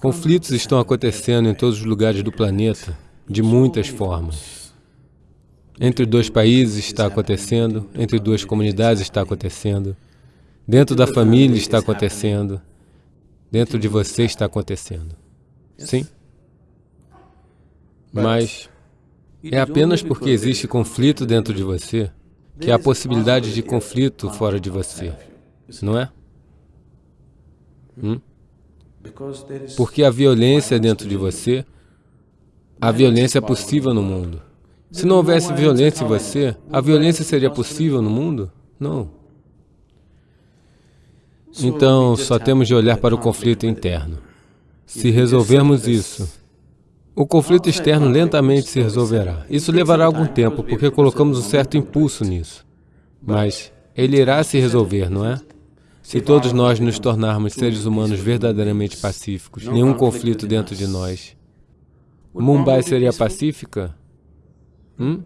Conflitos estão acontecendo em todos os lugares do planeta, de muitas formas. Entre dois países está acontecendo, entre duas comunidades está acontecendo, dentro da família está acontecendo, dentro de você está acontecendo. Sim? Mas é apenas porque existe conflito dentro de você que há possibilidade de conflito fora de você, não é? Hum? Porque a violência dentro de você, a violência é possível no mundo. Se não houvesse violência em você, a violência seria possível no mundo? Não. Então, só temos de olhar para o conflito interno. Se resolvermos isso, o conflito externo lentamente se resolverá. Isso levará algum tempo, porque colocamos um certo impulso nisso. Mas ele irá se resolver, não é? Se todos nós nos tornarmos seres humanos verdadeiramente pacíficos, nenhum conflito dentro de nós, Mumbai seria pacífica? Hum?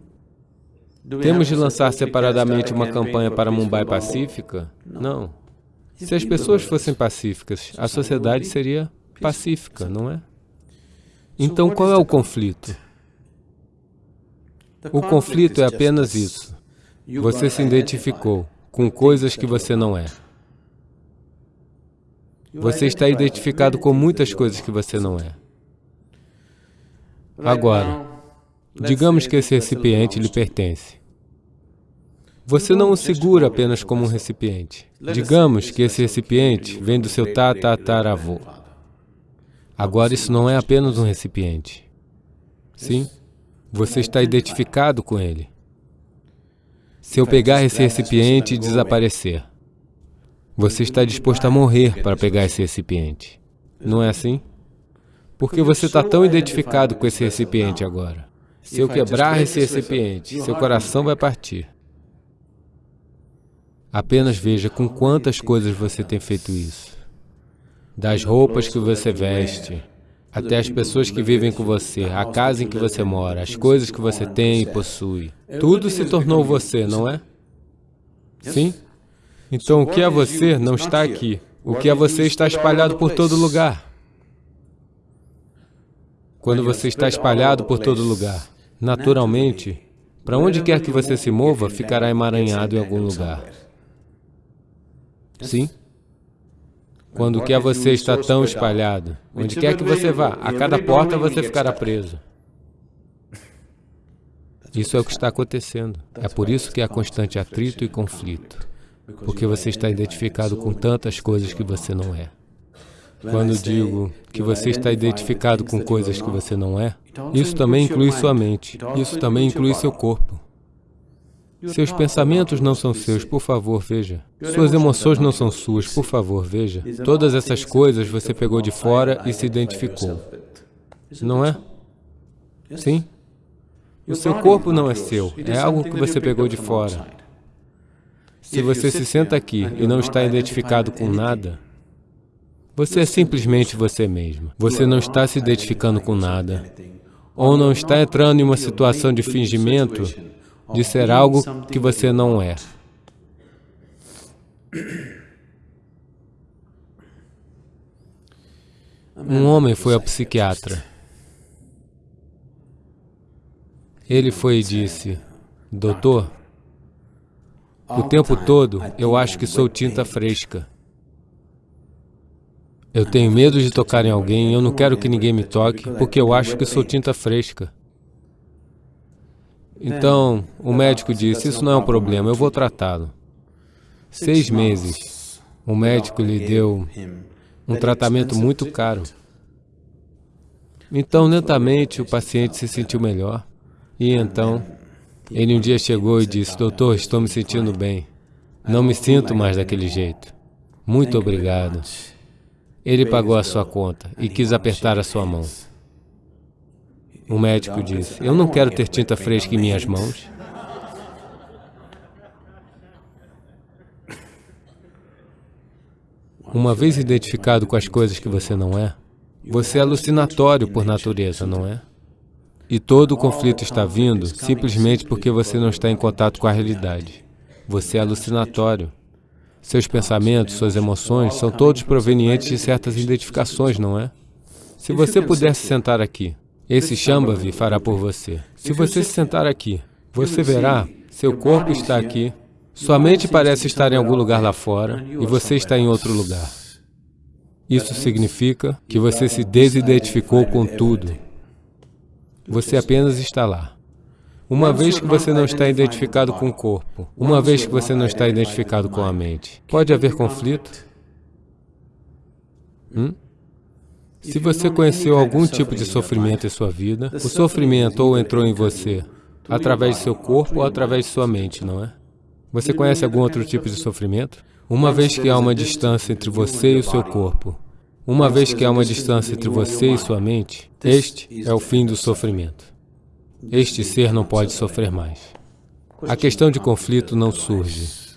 Temos de lançar separadamente uma campanha para Mumbai pacífica? Não. Se as pessoas fossem pacíficas, a sociedade seria pacífica, não é? Então, qual é o conflito? O conflito é apenas isso. Você se identificou com coisas que você não é. Você está identificado com muitas coisas que você não é. Agora, digamos que esse recipiente lhe pertence. Você não o segura apenas como um recipiente. Digamos que esse recipiente vem do seu tatataravô. Agora, isso não é apenas um recipiente. Sim, você está identificado com ele. Se eu pegar esse recipiente e desaparecer, você está disposto a morrer para pegar esse recipiente. Não é assim? Porque você está tão identificado com esse recipiente agora. Se eu quebrar esse recipiente, seu coração vai partir. Apenas veja com quantas coisas você tem feito isso. Das roupas que você veste, até as pessoas que vivem com você, a casa em que você mora, as coisas que você tem e possui. Tudo se tornou você, não é? Sim? Então, o que é você não está aqui. O que é você está espalhado por todo lugar. Quando você está espalhado por todo lugar, naturalmente, para onde quer que você se mova, ficará emaranhado em algum lugar. Sim? Quando o que é você está tão espalhado, onde quer que você vá, a cada porta você ficará preso. Isso é o que está acontecendo. É por isso que há constante atrito e conflito porque você está identificado com tantas coisas que você não é. Quando digo que você está identificado com coisas que você não é, isso também inclui sua mente, isso também inclui seu corpo. Seus pensamentos não são seus, por favor, veja. Suas emoções não são suas, por favor, veja. Todas essas coisas você pegou de fora e se identificou. Não é? Sim? O seu corpo não é seu, é algo que você pegou de fora. Se você se senta aqui e não está identificado com nada, você é simplesmente você mesmo. Você não está se identificando com nada. Ou não está entrando em uma situação de fingimento de ser algo que você não é. Um homem foi ao psiquiatra. Ele foi e disse, Doutor, o tempo todo, eu acho que sou tinta fresca. Eu tenho medo de tocar em alguém eu não quero que ninguém me toque, porque eu acho que sou tinta fresca. Então, o médico disse, isso não é um problema, eu vou tratá-lo. Seis meses, o médico lhe deu um tratamento muito caro. Então, lentamente, o paciente se sentiu melhor. E então, ele um dia chegou e disse, doutor, estou me sentindo bem. Não me sinto mais daquele jeito. Muito obrigado. Ele pagou a sua conta e quis apertar a sua mão. O médico disse, eu não quero ter tinta fresca em minhas mãos. Uma vez identificado com as coisas que você não é, você é alucinatório por natureza, não é? E todo o conflito está vindo simplesmente porque você não está em contato com a realidade. Você é alucinatório. Seus pensamentos, suas emoções são todos provenientes de certas identificações, não é? Se você puder se sentar aqui, esse Shambhavi fará por você. Se você se sentar aqui, você verá, seu corpo está aqui, sua mente parece estar em algum lugar lá fora e você está em outro lugar. Isso significa que você se desidentificou com tudo. Você apenas está lá. Uma vez que você não está identificado com o corpo, uma vez que você não está identificado com a mente, pode haver conflito? Hum? Se você conheceu algum tipo de sofrimento em sua vida, o sofrimento ou entrou em você através de seu corpo ou através de sua mente, não é? Você conhece algum outro tipo de sofrimento? Uma vez que há uma distância entre você e o seu corpo, uma vez que há uma distância entre você e sua mente, este é o fim do sofrimento. Este ser não pode sofrer mais. A questão de conflito não surge.